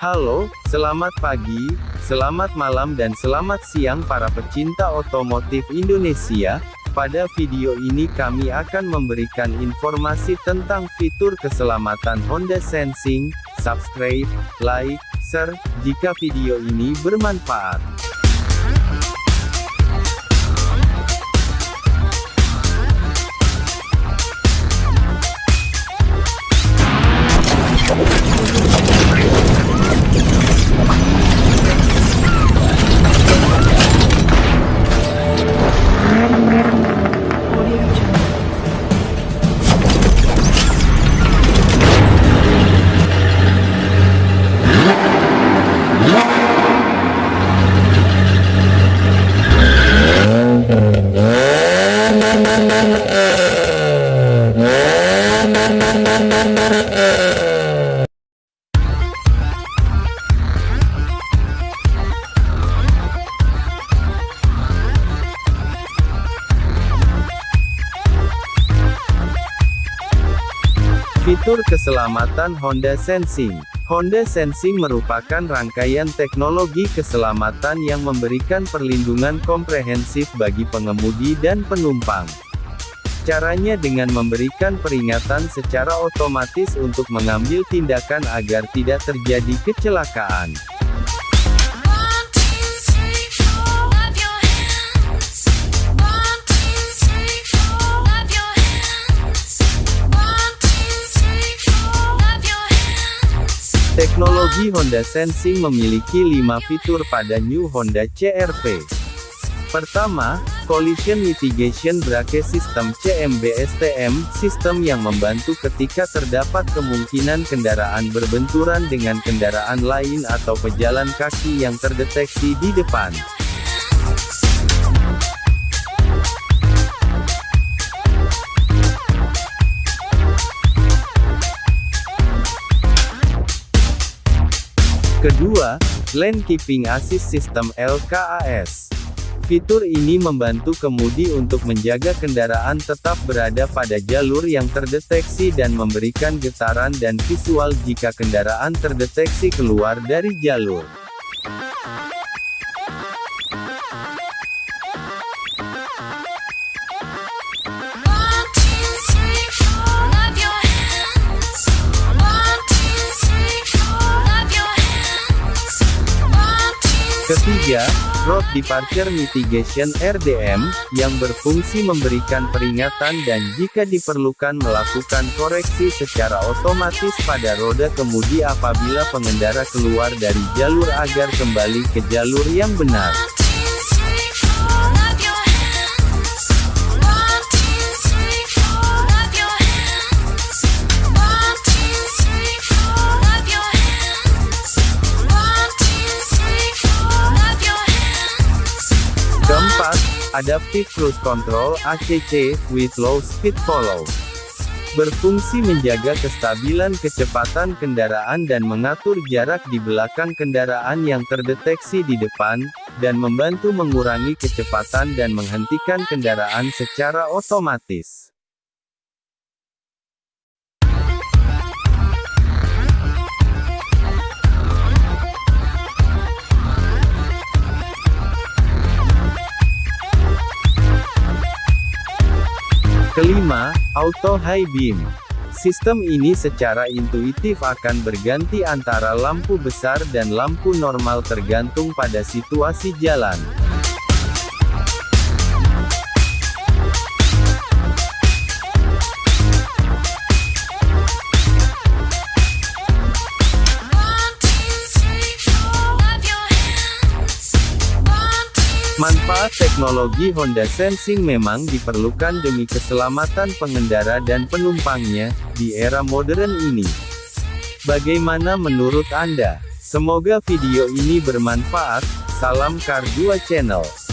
Halo, selamat pagi, selamat malam dan selamat siang para pecinta otomotif Indonesia. Pada video ini kami akan memberikan informasi tentang fitur keselamatan Honda Sensing. Subscribe, like, share, jika video ini bermanfaat. Fitur keselamatan Honda Sensing Honda Sensing merupakan rangkaian teknologi keselamatan yang memberikan perlindungan komprehensif bagi pengemudi dan penumpang. Caranya dengan memberikan peringatan secara otomatis untuk mengambil tindakan agar tidak terjadi kecelakaan. Teknologi Honda Sensing memiliki 5 fitur pada New Honda CR-V. Pertama, Collision Mitigation Brake System CMBSTM, sistem yang membantu ketika terdapat kemungkinan kendaraan berbenturan dengan kendaraan lain atau pejalan kaki yang terdeteksi di depan. Lane Keeping Assist System LKAS. Fitur ini membantu kemudi untuk menjaga kendaraan tetap berada pada jalur yang terdeteksi dan memberikan getaran dan visual jika kendaraan terdeteksi keluar dari jalur. Ketiga, Road Departure Mitigation RDM, yang berfungsi memberikan peringatan dan jika diperlukan melakukan koreksi secara otomatis pada roda kemudi apabila pengendara keluar dari jalur agar kembali ke jalur yang benar. Adaptive Cruise Control ACC, with low speed follow. Berfungsi menjaga kestabilan kecepatan kendaraan dan mengatur jarak di belakang kendaraan yang terdeteksi di depan, dan membantu mengurangi kecepatan dan menghentikan kendaraan secara otomatis. Auto High Beam. Sistem ini secara intuitif akan berganti antara lampu besar dan lampu normal tergantung pada situasi jalan. Manfaat teknologi Honda Sensing memang diperlukan demi keselamatan pengendara dan penumpangnya, di era modern ini. Bagaimana menurut Anda? Semoga video ini bermanfaat, salam Kar 2 Channel.